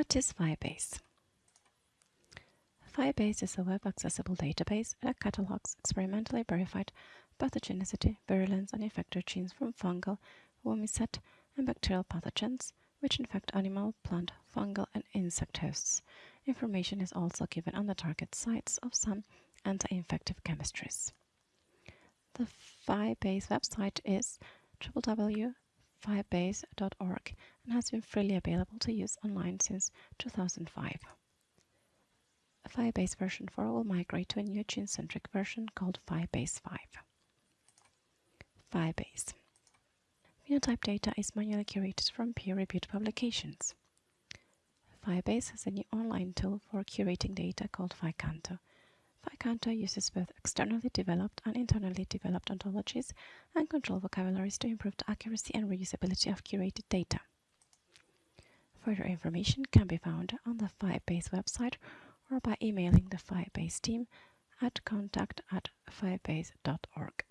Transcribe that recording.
What is PHI-base? PHI-base is a web-accessible database that catalogs experimentally verified pathogenicity, virulence, and effector genes from fungal, oomycete, and bacterial pathogens, which infect animal, plant, fungal, and insect hosts. Information is also given on the target sites of some anti-infective chemistries. The PHI-base website is www phi-base.org and has been freely available to use online since 2005. A PHI-base version 4 will migrate to a new gene-centric version called PHI-base 5. PHI-base Phenotype data is manually curated from peer-reviewed publications. PHI-base has a new online tool for curating data called PHI-Canto. PHI-Canto uses both externally developed and internally developed ontologies and control vocabularies to improve the accuracy and reusability of curated data. Further information can be found on the PHI-base website or by emailing the PHI-base team at contact at phi-base.org.